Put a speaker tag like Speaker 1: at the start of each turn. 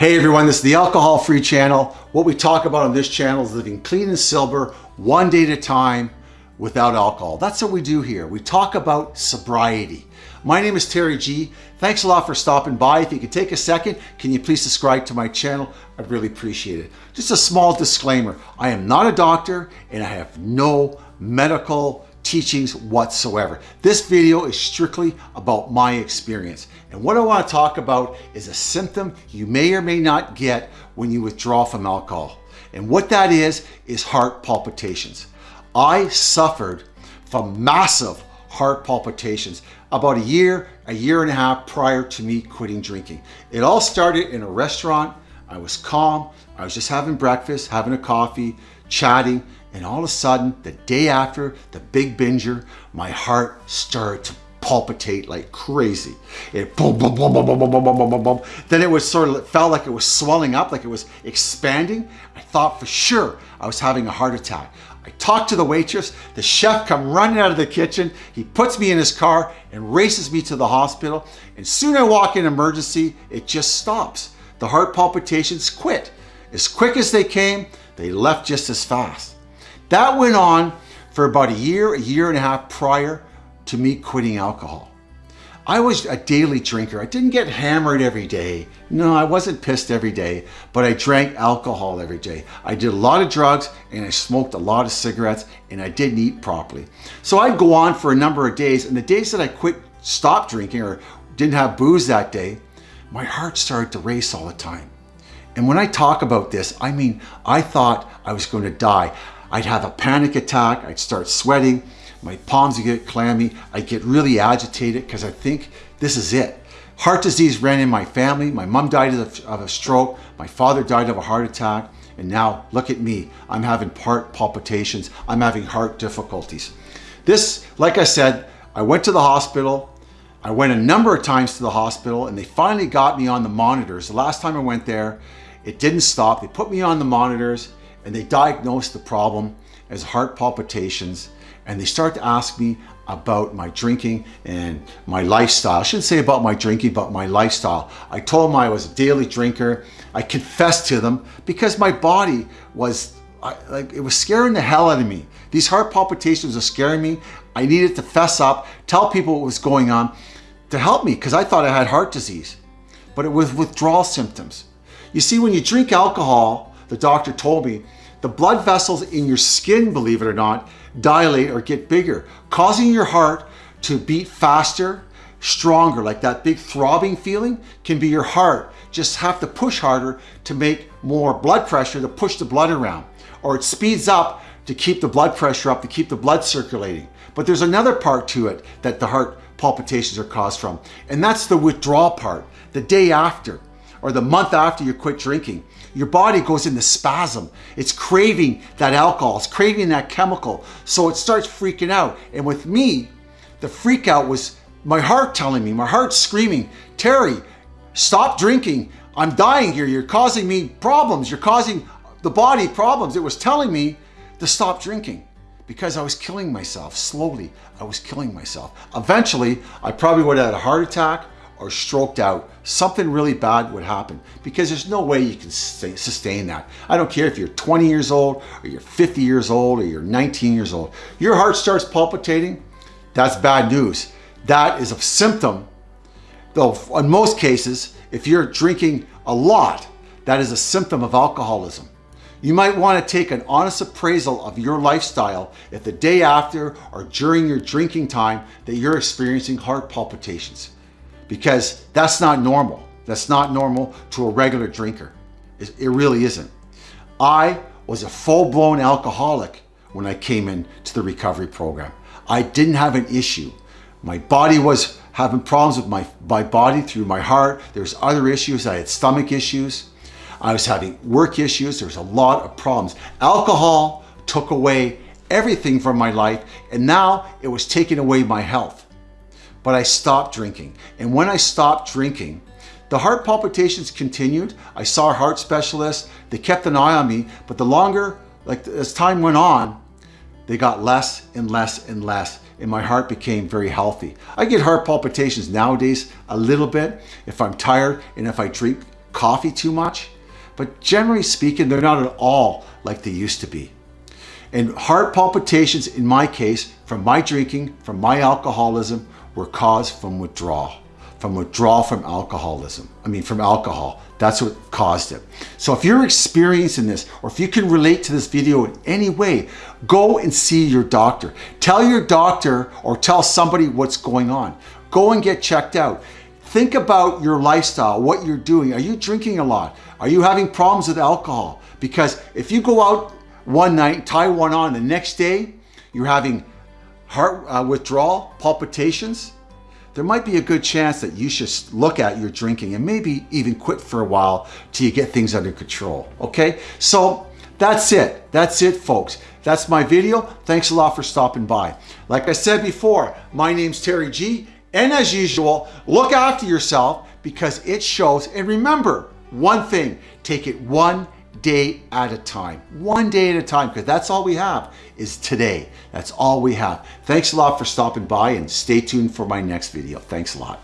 Speaker 1: Hey everyone, this is the Alcohol Free Channel. What we talk about on this channel is living clean and sober, one day at a time, without alcohol. That's what we do here. We talk about sobriety. My name is Terry G. Thanks a lot for stopping by. If you could take a second, can you please subscribe to my channel? I'd really appreciate it. Just a small disclaimer. I am not a doctor and I have no medical teachings whatsoever. This video is strictly about my experience. And what I want to talk about is a symptom you may or may not get when you withdraw from alcohol. And what that is, is heart palpitations. I suffered from massive heart palpitations about a year, a year and a half prior to me quitting drinking. It all started in a restaurant. I was calm. I was just having breakfast, having a coffee, chatting, and all of a sudden, the day after the big binger, my heart started to palpitate like crazy. It boom, boom, boom, boom, boom, boom, boom, boom, boom, boom. Then it was sort of, it felt like it was swelling up, like it was expanding. I thought for sure I was having a heart attack. I talked to the waitress, the chef come running out of the kitchen, he puts me in his car and races me to the hospital. And soon I walk in emergency, it just stops. The heart palpitations quit. As quick as they came, they left just as fast. That went on for about a year, a year and a half prior to me quitting alcohol. I was a daily drinker. I didn't get hammered every day. No, I wasn't pissed every day, but I drank alcohol every day. I did a lot of drugs and I smoked a lot of cigarettes and I didn't eat properly. So I'd go on for a number of days and the days that I quit, stopped drinking or didn't have booze that day, my heart started to race all the time. And when I talk about this, I mean, I thought I was going to die. I'd have a panic attack. I'd start sweating. My palms would get clammy. I'd get really agitated because I think this is it. Heart disease ran in my family. My mom died of, of a stroke. My father died of a heart attack. And now look at me. I'm having heart palpitations. I'm having heart difficulties. This, like I said, I went to the hospital. I went a number of times to the hospital and they finally got me on the monitors. The last time I went there, it didn't stop. They put me on the monitors and they diagnosed the problem as heart palpitations and they start to ask me about my drinking and my lifestyle. I shouldn't say about my drinking, but my lifestyle. I told them I was a daily drinker. I confessed to them because my body was I, like it was scaring the hell out of me. These heart palpitations were scaring me. I needed to fess up, tell people what was going on to help me because I thought I had heart disease, but it was withdrawal symptoms. You see, when you drink alcohol, the doctor told me, the blood vessels in your skin, believe it or not, dilate or get bigger, causing your heart to beat faster, stronger, like that big throbbing feeling can be your heart. Just have to push harder to make more blood pressure to push the blood around. Or it speeds up to keep the blood pressure up, to keep the blood circulating. But there's another part to it that the heart palpitations are caused from, and that's the withdrawal part, the day after or the month after you quit drinking, your body goes into spasm. It's craving that alcohol, it's craving that chemical. So it starts freaking out. And with me, the freak out was my heart telling me, my heart screaming, Terry, stop drinking. I'm dying here. You're causing me problems. You're causing the body problems. It was telling me to stop drinking because I was killing myself. Slowly, I was killing myself. Eventually, I probably would have had a heart attack or stroked out, something really bad would happen because there's no way you can sustain that. I don't care if you're 20 years old or you're 50 years old or you're 19 years old. Your heart starts palpitating, that's bad news. That is a symptom, though in most cases, if you're drinking a lot, that is a symptom of alcoholism. You might want to take an honest appraisal of your lifestyle if the day after or during your drinking time that you're experiencing heart palpitations because that's not normal. That's not normal to a regular drinker. It, it really isn't. I was a full-blown alcoholic when I came into the recovery program. I didn't have an issue. My body was having problems with my, my body through my heart. There's other issues. I had stomach issues. I was having work issues. There was a lot of problems. Alcohol took away everything from my life and now it was taking away my health but I stopped drinking. And when I stopped drinking, the heart palpitations continued. I saw a heart specialist. They kept an eye on me, but the longer, like as time went on, they got less and less and less and my heart became very healthy. I get heart palpitations nowadays a little bit if I'm tired and if I drink coffee too much, but generally speaking, they're not at all like they used to be. And heart palpitations, in my case, from my drinking, from my alcoholism, were caused from withdrawal, from withdrawal from alcoholism. I mean, from alcohol. That's what caused it. So if you're experiencing this, or if you can relate to this video in any way, go and see your doctor. Tell your doctor or tell somebody what's going on. Go and get checked out. Think about your lifestyle, what you're doing. Are you drinking a lot? Are you having problems with alcohol? Because if you go out one night, tie one on, the next day you're having heart uh, withdrawal, palpitations, there might be a good chance that you should look at your drinking and maybe even quit for a while till you get things under control, okay? So that's it. That's it, folks. That's my video. Thanks a lot for stopping by. Like I said before, my name's Terry G. And as usual, look after yourself because it shows. And remember one thing, take it one day at a time. One day at a time, because that's all we have is today. That's all we have. Thanks a lot for stopping by and stay tuned for my next video. Thanks a lot.